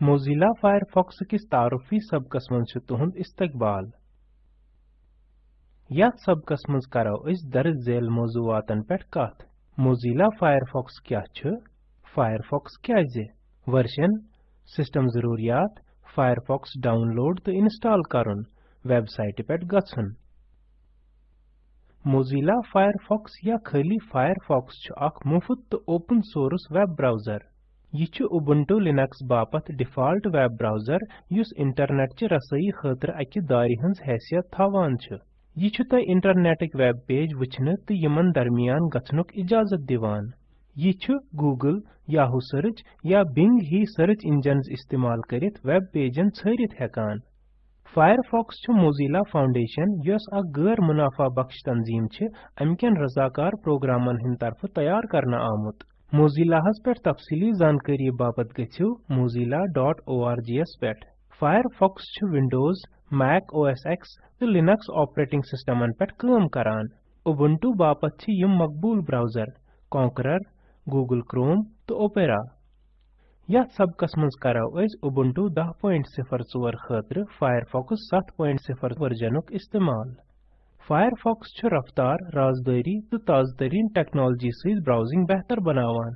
Mozilla Firefox किस तारुफी सबकस तुहंद इस्तकबाल यथ सबकस मंज करो इस दर्ज झेल मौजूआतन पेट कथ Mozilla Firefox क्या Firefox क्या जे वर्जन सिस्टम जरूरियात Firefox डाउनलोड तो इंस्टॉल करन वेबसाइट पेट गछन Mozilla Firefox या खाली छ अख मुफ़्त तो ओपन सोर्स वेब ब्राउज़र यह छ Ubuntu Linux बापत default web browser use internet च रसई खतर अकि दारि हंस हैसियत थावान यह छ तय इंटरनेटक वेब पेज वचन तो यमन दरमियान इजाज़त दिवान यह Google, Yahoo सर्च या Bing ही सर्च इंजन्स इस्तेमाल करित वेब पेजन छरित हेकान Firefox छ Mozilla Foundation यस गैर मुनाफा बख्श तंजीम छ अमकन रजाकार प्रोग्रामन हिंद तरफ़ तैयार करना आमुत मोजिला हस पर तफसीली जानकारी बाबत गचू mozilla.orgs पेट। Firefox छ विंडोज़, मैक ओएस एक्स तो लिनक्स ऑपरेटिंग सिस्टम अन पेट काम करान। Ubuntu बाबत छ यम मकबूल ब्राउज़र Conqueror Google Chrome तो Opera या सब कस्मस कराओ इस Ubuntu 10.04 खतर Firefox 7.0 वर्जनक इस्तेमाल। Firefox छ रफ्तार, राजदारी तो ताजतरीन टेक्नोलॉजी से ब्राउजिंग बेहतर बनावान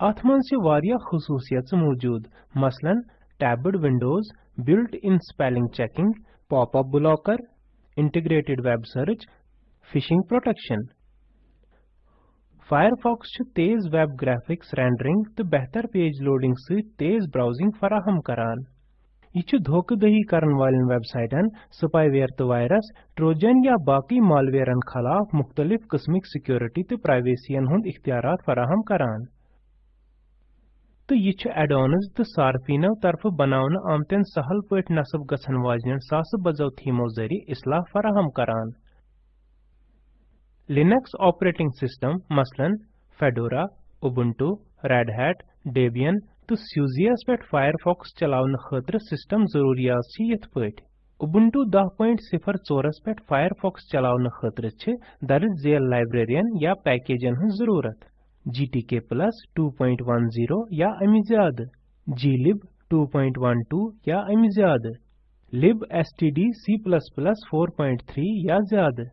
अथ मंज छ वारिया खसूसियत मौजूद मसलन tabbed windows built in spelling checking pop-up blocker integrated web search phishing protection Firefox छ तेज वेब ग्राफिक्स रेंडरिंग तो बेहतर पेज लोडिंग से तेज ब्राउजिंग फराहम करान यह धोखा दही करन वालन वेबसाइटन स्पाईवेयर तो वायरस, ट्रोजन या बाकी मालवेयरन खिलाफ मुख्तलिफ़ किस्मिक सिक्योरिटी तो प्राइवेसियन हुंद इख्तियारात फराहम करान। तो यह एडॉन्स तो सार्फिनो तरफ़ बनावन आमतन सहल पट नसब गसन वाजन सास बजो थीमो जरि इसलाह फराहम करान। लिनक्स ऑपरेटिंग सिस्टम, मसलन, Fedora, Ubuntu, Red Hat, Debian तो Suzias पेट Firefox चलावन खतर सिस्टम जरूरियात छ यथ पट Ubuntu 10.04 पेट Firefox चलावन खतर छ दर्ज झेल लाइब्रेरियन या पैकेजन हन ज़रूरत। GTK 2.10 या अमि ज़्यादा glib 2.12 या अमि ज़्यादा libstd C++ 4.3 या ज़्यादा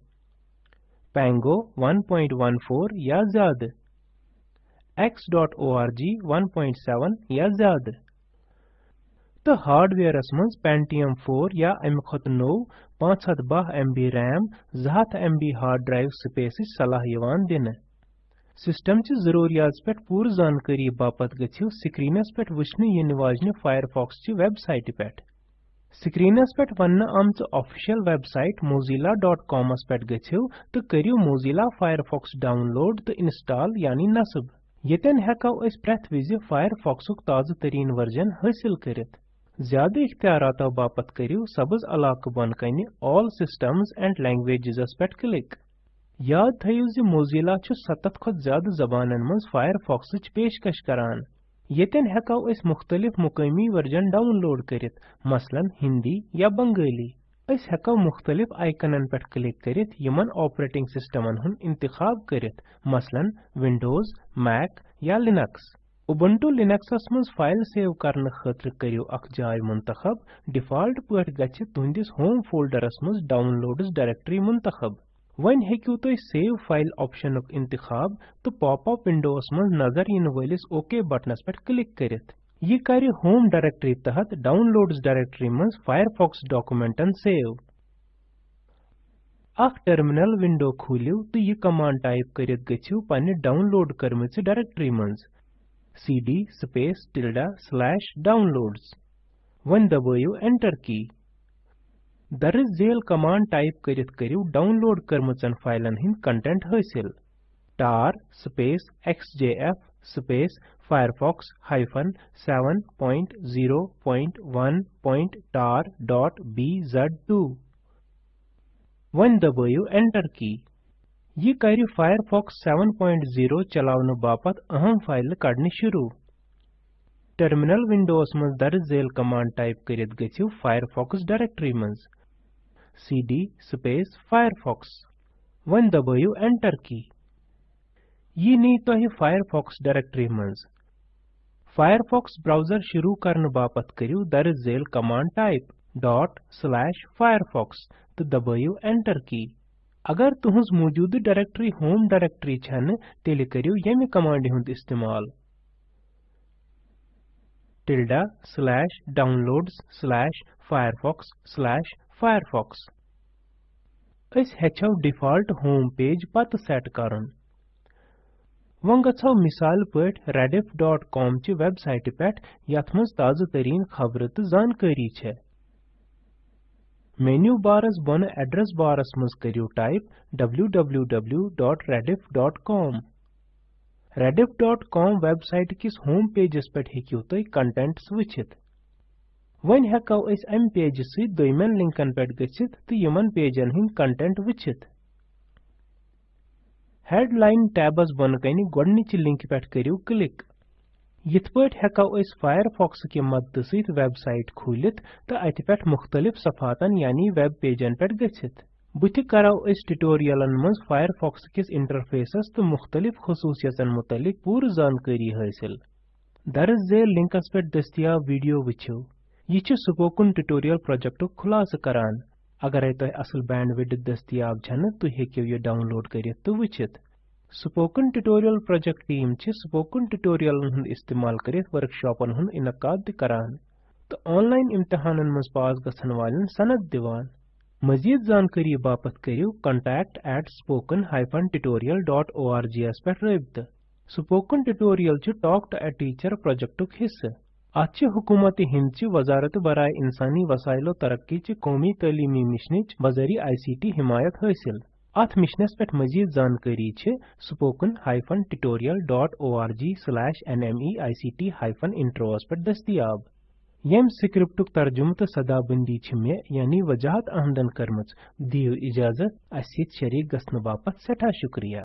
Pango 1.14 या ज़्यादा x.org 1.7 या ज़्यादा। तो हार्डवेयरस मज Pentium 4 या अमि खत नो 512 MB RAM 200 MB hard drive space सलाह यवान दिन। सिस्टम च जरूरियात पे पूर जानकारी बापत स्क्रीनस पे वुचन इन वाजन फायरफॉक्स च वेबसाइट पे स्क्रीनस पे वन आमच ऑफिशियल वेबसाइट mozilla.com पे गछिव तो करियो Mozilla Firefox डाउनलोड तो इंस्टॉल यानी नस्ब। येतन हेको अस प्रेथ विज फायरफॉक्सुक ताज़ तरीन वर्जन हासिल करित ज़्यादा इख्तियारातो बापत करियो सबज अलाक बन कनि ऑल सिस्टम्स एंड लैंग्वेजेस पेट क्लिक याद थयो ज मोजिला 70 खत ज़्यादा जबानन मंज फायरफॉक्स पेशकश करान येतन हेको मुख्तलिफ़ मुकामी वर्जन डाउनलोड करित मसलन हिंदी या बंगाली अस हेको मुख्तलिफ़ आइकनन पेट क्लिक करित यमन ऑपरेटिंग सिस्टमन हुन इंतखाब करित मसलन विंडोज़ मैक या लिनक्स उबुंटू लिनक्सस मज फ़ाइल सेव करन खतर करियो अख जाय मुंतखब डिफ़ॉल्ट पट गछ तुंदिस होम फोल्डरस मज डाउनलोड्स डायरेक्टरी मुंतखब वन हेकियो तो सेव फ़ाइल ऑप्शनुक इंतखाब तो पॉप-अप विंडोस मज नज़र इन वलिस ओके बटनस पेट क्लिक करित यह कर होम डायरेक्टरी तहत डाउनलोड्स डायरेक्टरी मज फायरफॉक्स डॉक्यूमेंटन सेव। अख टर्मिनल विंडो खोलियो तो यह कमांड टाइप करित गछियो पन्ने डाउनलोड करमच डायरेक्टरी मज cd space tilde slash downloads. वन दबायो, एंटर की। दर्ज झेल कमांड टाइप करित करियो, डाउनलोड करमचन फाइलन हिंद कंटेंट हासिल। tar space xjf space firefox hyphen 7.0.1.tar.bz2 वन दबायो एंटर की ये कर फायरफॉक्स 7.0 चलावन बापत अहम फ़ाइल कड़ने शुरू। टर्मिनल विंडोस मज दर्ज झेल कमांड टाइप करित गछिव फायरफॉक्स डायरेक्टरी मज cd स्पेस फायरफॉक्स वन दबायो एंटर की यह नी तो ही फायरफॉक्स डायरेक्टरी मज Firefox browser शुरू करने बापत करियो दर झेल command type dot slash firefox तो दबाइयो enter की। अगर तुहंज मौजूद डायरेक्टरी होम डायरेक्टरी छन, तेल करियो यमि कमांड हुंद इस्तेमाल। tilde slash downloads slash firefox slash firefox अस हेचो डिफ़ॉल्ट होम पेज पत सेट करन वन गछो मिसाल पट rediff.com ची वेबसाइट पेट यथ ताज़ तरीन खबर तो जानकारी छे मेन्यू बारस बन एड्रेस बारस मज करियो टाइप www.rediff.com rediff.com वेबसाइट किस होम पेजस पेट हेकियो तय कंटेंट्स वचित वन हेकौ अम पेज सि दोयमन लिंकन पेट गछित तो यमन पेजन हिंद कंटेंट वचित हेडलाइन टैबस बन कनि गोडनिच लिंक पेट करियो क्लिक यिथ पट हेकौ अस फायरफॉक्स के मदद सहित वेबसाइट खोलित तो अति पेट मुख्तलिफ़ सफातन यानी वेब पेजन पेट गछित बुथ करौ अस ट्यूटोरियलन मज फायरफॉक्स किस इंटरफेसस तो मुख्तलिफ़ खसूसियतन मुतलिक पूर जानकारी हासिल दरज झेल लिंकस पेट दस्तियाब वीडियो वछियो यह स्पोकन ट्यूटोरियल प्रोजेक्ट खुलास करान अगर तह असल बैंडविड्थ दस्तियाब छन तुम हेकियो यह डाउनलोड करित तो वचित। Spoken tutorial project team spoken ट्यूटोरियलन हुंद इस्तेमाल करित वर्कशॉपन हुंद इनकाद करान। तो ऑनलाइन इम्तिहानन मज पास गसन वालन सनद दिवान। मजीद जानकारी बापत करियो, contact at spoken tutorial.org पे रबित। Spoken tutorial talk to a teacher प्रोजेक्टुक हिस्से। अत छ हुकूमत हिंद वजारत बराए इंसानी वसाइलो तरक्की च कौमी तलीमी मिशनच बजरी आईसीटी हिमायत हासिल अथ मिशनस पे मजीद जानकारी छ, spoken tutorial.org/nmeict-intros पे दस्तियाब। यम स्क्रिप्टुक तर्जुम तो सदाबंदी मे यानी वजाहत आहमदन करमच, दियो इजाज़त अस शरीक गसन बापत सठा शुक्रिया।